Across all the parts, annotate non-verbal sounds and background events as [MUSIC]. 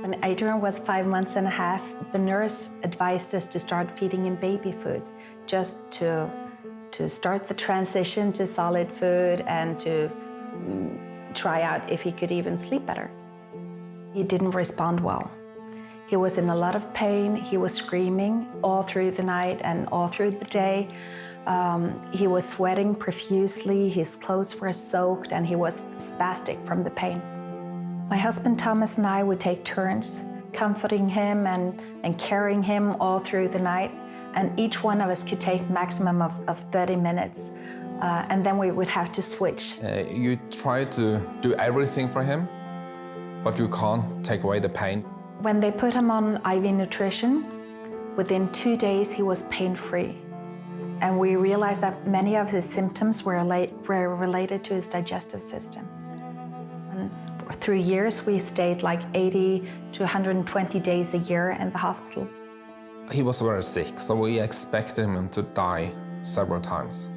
When Adrian was five months and a half, the nurse advised us to start feeding him baby food, just to, to start the transition to solid food and to mm, try out if he could even sleep better. He didn't respond well. He was in a lot of pain. He was screaming all through the night and all through the day. Um, he was sweating profusely, his clothes were soaked, and he was spastic from the pain. My husband Thomas and I would take turns comforting him and, and carrying him all through the night. And each one of us could take maximum of, of 30 minutes. Uh, and then we would have to switch. Uh, you try to do everything for him, but you can't take away the pain. When they put him on IV nutrition, within two days he was pain-free. And we realized that many of his symptoms were, relate, were related to his digestive system. Through years, we stayed like 80 to 120 days a year in the hospital. He was very sick, so we expected him to die several times.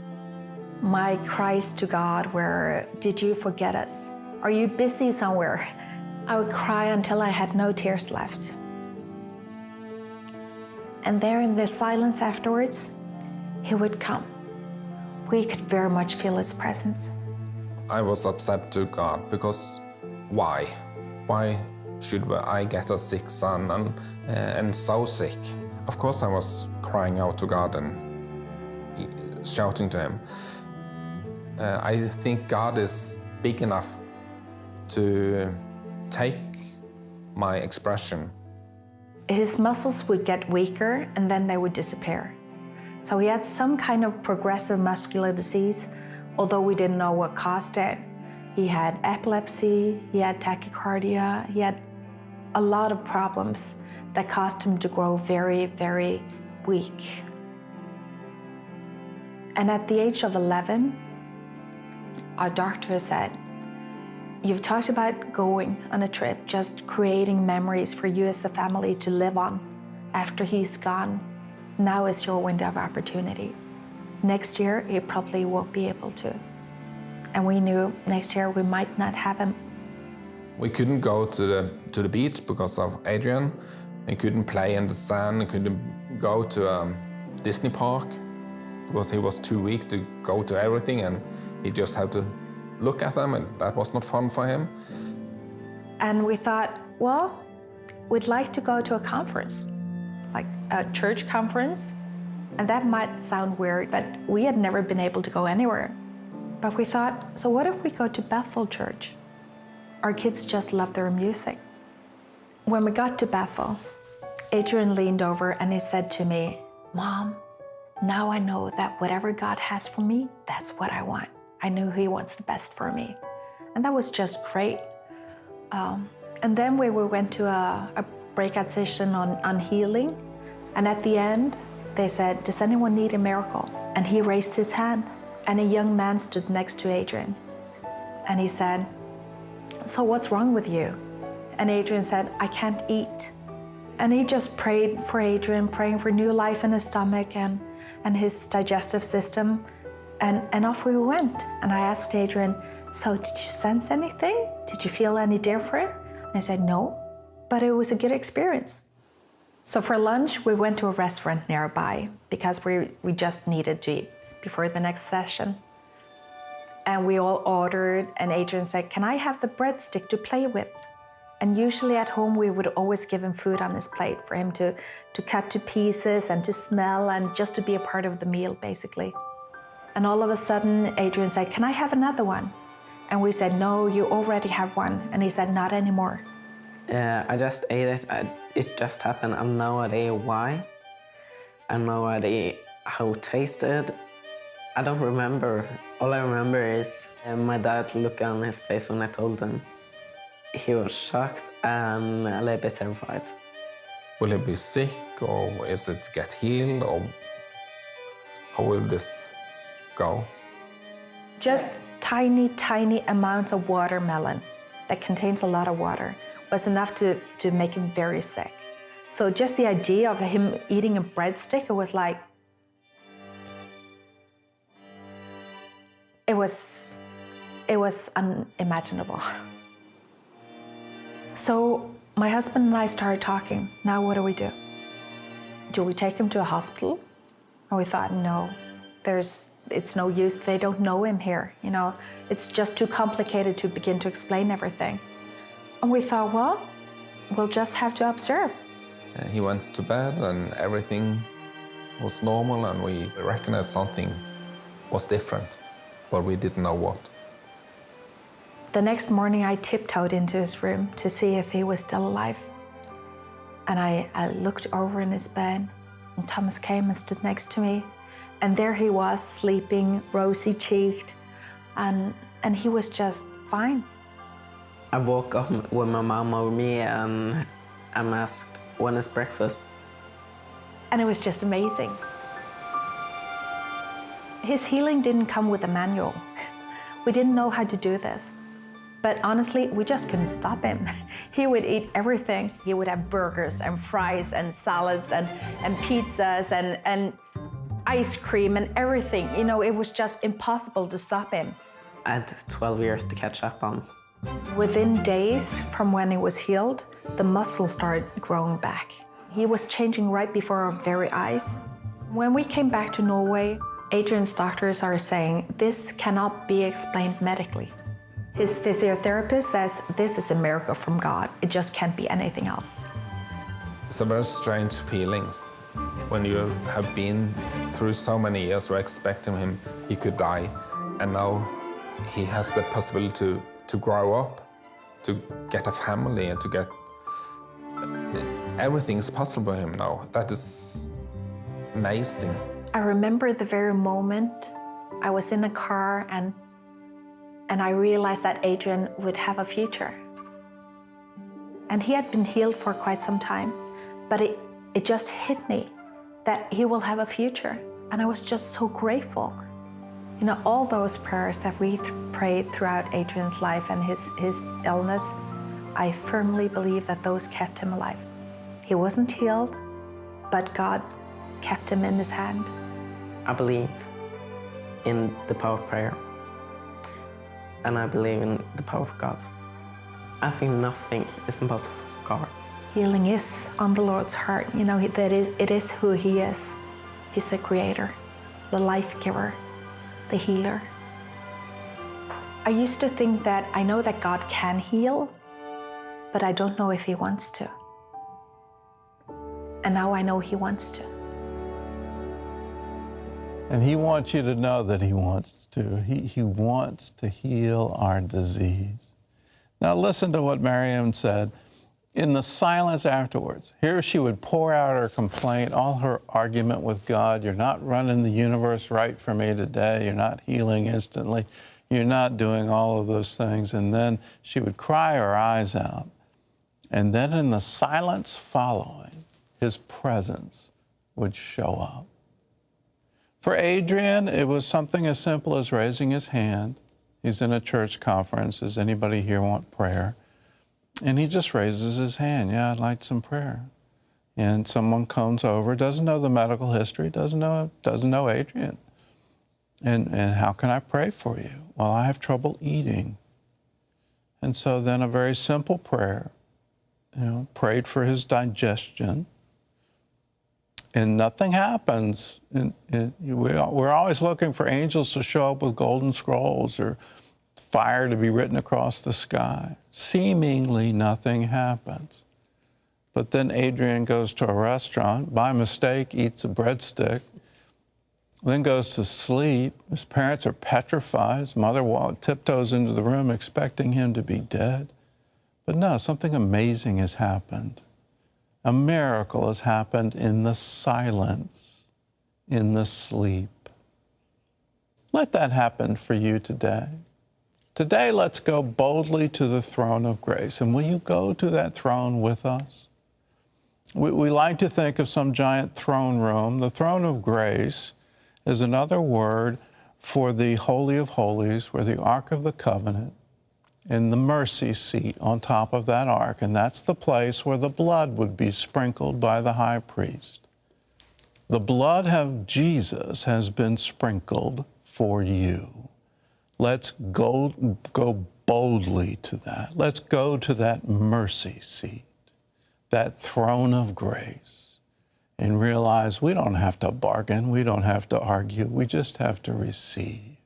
My cries to God were, did you forget us? Are you busy somewhere? I would cry until I had no tears left. And there in the silence afterwards, he would come. We could very much feel his presence. I was upset to God because why? Why should I get a sick son and, uh, and so sick? Of course I was crying out to God and shouting to him. Uh, I think God is big enough to take my expression. His muscles would get weaker and then they would disappear. So he had some kind of progressive muscular disease, although we didn't know what caused it. He had epilepsy, he had tachycardia, he had a lot of problems that caused him to grow very, very weak. And at the age of 11, our doctor said, you've talked about going on a trip, just creating memories for you as a family to live on after he's gone. Now is your window of opportunity. Next year, he probably won't be able to and we knew next year we might not have him. We couldn't go to the, to the beach because of Adrian. We couldn't play in the sand, we couldn't go to a um, Disney park because he was too weak to go to everything and he just had to look at them and that was not fun for him. And we thought, well, we'd like to go to a conference, like a church conference. And that might sound weird, but we had never been able to go anywhere. But we thought, so what if we go to Bethel Church? Our kids just love their music. When we got to Bethel, Adrian leaned over and he said to me, Mom, now I know that whatever God has for me, that's what I want. I knew he wants the best for me. And that was just great. Um, and then we went to a, a breakout session on, on healing. And at the end, they said, does anyone need a miracle? And he raised his hand and a young man stood next to Adrian. And he said, so what's wrong with you? And Adrian said, I can't eat. And he just prayed for Adrian, praying for new life in his stomach and, and his digestive system. And, and off we went. And I asked Adrian, so did you sense anything? Did you feel any different? And he said, no, but it was a good experience. So for lunch, we went to a restaurant nearby because we, we just needed to eat before the next session. And we all ordered and Adrian said, can I have the breadstick to play with? And usually at home, we would always give him food on his plate for him to, to cut to pieces and to smell and just to be a part of the meal, basically. And all of a sudden, Adrian said, can I have another one? And we said, no, you already have one. And he said, not anymore. Yeah, I just ate it. I, it just happened. I have no idea why. I have no idea how it tasted. I don't remember. All I remember is uh, my dad look on his face when I told him. He was shocked and a little bit terrified. Will he be sick or is it get healed or how will this go? Just tiny, tiny amounts of watermelon that contains a lot of water was enough to, to make him very sick. So just the idea of him eating a breadstick, it was like, it was, it was unimaginable. So my husband and I started talking. Now, what do we do? Do we take him to a hospital? And we thought, no, there's, it's no use. They don't know him here. You know, it's just too complicated to begin to explain everything. And we thought, well, we'll just have to observe. Uh, he went to bed and everything was normal and we recognized something was different, but we didn't know what. The next morning, I tiptoed into his room to see if he was still alive. And I, I looked over in his bed, and Thomas came and stood next to me. And there he was, sleeping, rosy cheeked, and, and he was just fine. I woke up with my mom over me and I'm asked, when is breakfast? And it was just amazing. His healing didn't come with a manual. We didn't know how to do this. But honestly, we just couldn't stop him. [LAUGHS] He would eat everything. He would have burgers and fries and salads and, and pizzas and, and ice cream and everything. You know, it was just impossible to stop him. I had 12 years to catch up on. Within days from when he was healed, the muscle started growing back. He was changing right before our very eyes. When we came back to Norway, Adrian's doctors are saying this cannot be explained medically. His physiotherapist says this is a miracle from God. It just can't be anything else. It's a very strange feelings when you have been through so many years where expecting him he could die and now he has the possibility to, to grow up, to get a family and to get everything is possible for him now. That is amazing. I remember the very moment I was in a car and and I realized that Adrian would have a future. And he had been healed for quite some time, but it, it just hit me that he will have a future. And I was just so grateful. You know, all those prayers that we th prayed throughout Adrian's life and his, his illness, I firmly believe that those kept him alive. He wasn't healed, but God kept him in his hand. I believe in the power of prayer and I believe in the power of God. I think nothing is impossible for God. Healing is on the Lord's heart. You know, that is, it is who He is. He's the creator, the life giver, the healer. I used to think that I know that God can heal, but I don't know if He wants to. And now I know He wants to. And He wants you to know that He wants to. He, he wants to heal our disease. Now, listen to what Miriam said. In the silence afterwards, here she would pour out her complaint, all her argument with God. You're not running the universe right for me today. You're not healing instantly. You're not doing all of those things. And then she would cry her eyes out. And then in the silence following, his presence would show up. For Adrian, it was something as simple as raising his hand. He's in a church conference. Does anybody here want prayer? And he just raises his hand. Yeah, I'd like some prayer. And someone comes over, doesn't know the medical history, doesn't know, doesn't know Adrian. And, and how can I pray for you? Well, I have trouble eating. And so then a very simple prayer, you know, prayed for his digestion and nothing happens. And, and we're always looking for angels to show up with golden scrolls or fire to be written across the sky. Seemingly nothing happens. But then Adrian goes to a restaurant, by mistake eats a breadstick, then goes to sleep. His parents are petrified. His mother tiptoes into the room expecting him to be dead. But no, something amazing has happened. A miracle has happened in the silence, in the sleep. Let that happen for you today. Today, let's go boldly to the throne of grace. And will you go to that throne with us? We, we like to think of some giant throne room. The throne of grace is another word for the Holy of Holies, where the Ark of the Covenant in the mercy seat on top of that ark, and that's the place where the blood would be sprinkled by the high priest. The blood of Jesus has been sprinkled for you. Let's go, go boldly to that. Let's go to that mercy seat. that throne of grace and realize we don't have to bargain, we don't have to argue, we just have to receive.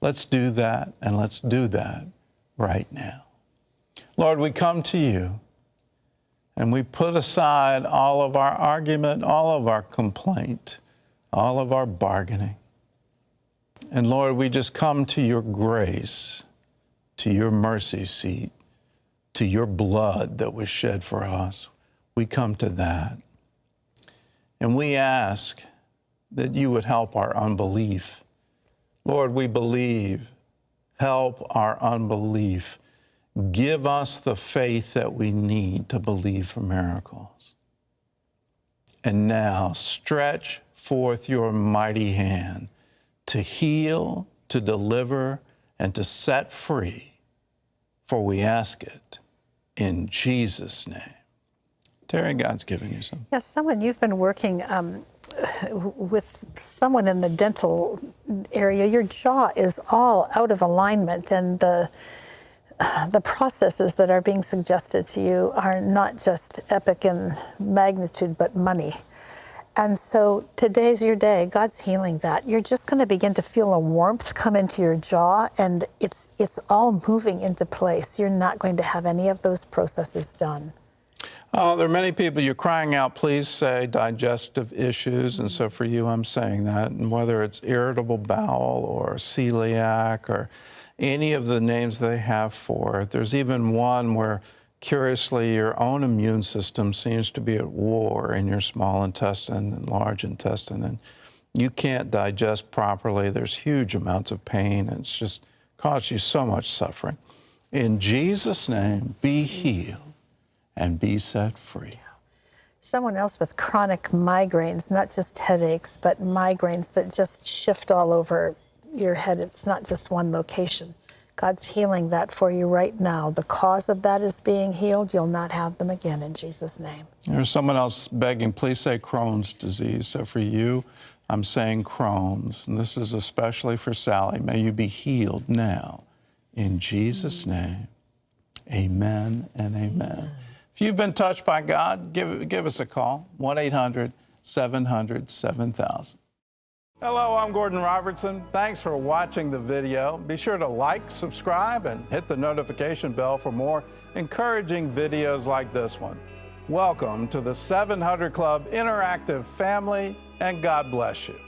Let's do that, and let's do that right now. Lord, we come to you and we put aside all of our argument, all of our complaint, all of our bargaining. And Lord, we just come to your grace, to your mercy seat, to your blood that was shed for us. We come to that. And we ask that you would help our unbelief. Lord, we believe. Help our unbelief. Give us the faith that we need to believe for miracles. And now stretch forth your mighty hand to heal, to deliver, and to set free, for we ask it in Jesus' name. Terry, God's given you something. Yes, someone you've been working um, with someone in the dental area. Your jaw is all out of alignment, and the the processes that are being suggested to you are not just epic in magnitude, but money. And so today's your day. God's healing that. You're just going to begin to feel a warmth come into your jaw, and it's it's all moving into place. You're not going to have any of those processes done. Oh, there are many people you're crying out, please say digestive issues. And so for you, I'm saying that. And whether it's irritable bowel or celiac or any of the names they have for it, there's even one where curiously your own immune system seems to be at war in your small intestine and large intestine. And you can't digest properly. There's huge amounts of pain. And it's just caused you so much suffering. In Jesus' name, be healed and be set free. Someone else with chronic migraines, not just headaches, but migraines that just shift all over your head. It's not just one location. God's healing that for you right now. The cause of that is being healed. You'll not have them again in Jesus' name. There's someone else begging, please say Crohn's disease. So for you, I'm saying Crohn's. And this is especially for Sally. May you be healed now. In Jesus' name, amen and amen. If you've been touched by God, give, give us a call 1 800 700 7000. Hello, I'm Gordon Robertson. Thanks for watching the video. Be sure to like, subscribe, and hit the notification bell for more encouraging videos like this one. Welcome to the 700 Club Interactive family, and God bless you.